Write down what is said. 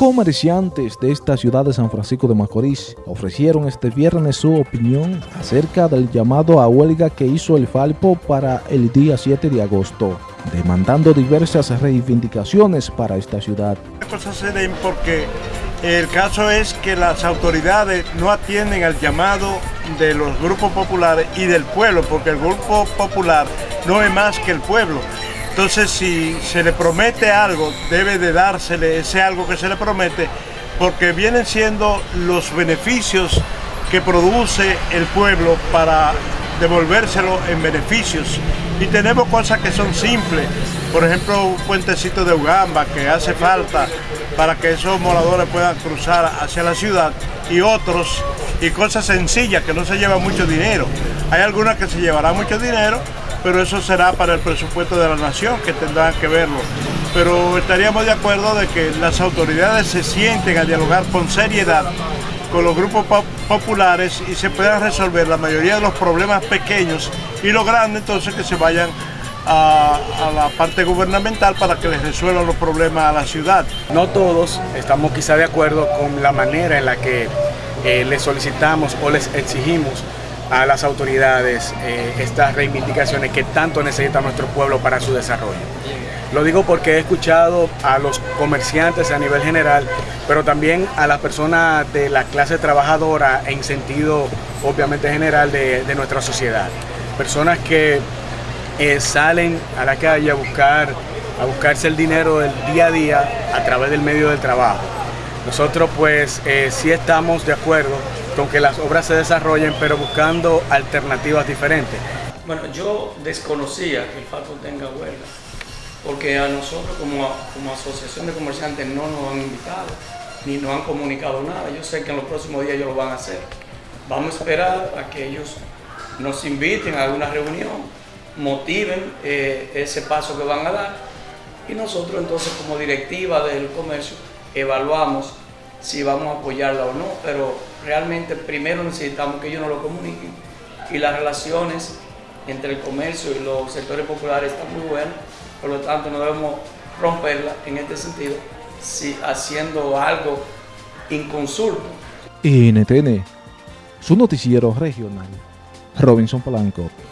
Comerciantes de esta ciudad de San Francisco de Macorís ofrecieron este viernes su opinión acerca del llamado a huelga que hizo el Falpo para el día 7 de agosto, demandando diversas reivindicaciones para esta ciudad. Las cosas se den porque el caso es que las autoridades no atienden al llamado de los grupos populares y del pueblo, porque el grupo popular no es más que el pueblo. Entonces, si se le promete algo, debe de dársele ese algo que se le promete, porque vienen siendo los beneficios que produce el pueblo para devolvérselo en beneficios. Y tenemos cosas que son simples, por ejemplo, un puentecito de Ugamba que hace falta para que esos moradores puedan cruzar hacia la ciudad y otros, y cosas sencillas que no se llevan mucho dinero. Hay algunas que se llevarán mucho dinero, pero eso será para el presupuesto de la nación que tendrán que verlo. Pero estaríamos de acuerdo de que las autoridades se sienten a dialogar con seriedad con los grupos populares y se puedan resolver la mayoría de los problemas pequeños y los grandes entonces que se vayan a, la parte gubernamental para que les resuelvan los problemas a la ciudad. No todos estamos quizá de acuerdo con la manera en la que eh, les solicitamos o les exigimos a las autoridades eh, estas reivindicaciones que tanto necesita nuestro pueblo para su desarrollo. Lo digo porque he escuchado a los comerciantes a nivel general, pero también a las personas de la clase trabajadora en sentido obviamente general de, nuestra sociedad. Personas que eh, salen a la calle a buscar a buscarse el dinero del día a día a través del medio del trabajo. Nosotros pues eh, sí estamos de acuerdo con que las obras se desarrollen, pero buscando alternativas diferentes. Bueno, yo desconocía que el Falco tenga huelga, porque a nosotros como, como asociación de comerciantes no nos han invitado, ni nos han comunicado nada. Yo sé que en los próximos días ellos lo van a hacer. Vamos a esperar a que ellos nos inviten a alguna reunión, motiven eh, ese paso que van a dar y nosotros entonces como directiva del comercio evaluamos si vamos a apoyarla o no, pero realmente primero necesitamos que ellos nos lo comuniquen y las relaciones entre el comercio y los sectores populares están muy buenas, por lo tanto no debemos romperla en este sentido, si haciendo algo inconsulto. NTN, su noticiero regional, Robinson Polanco.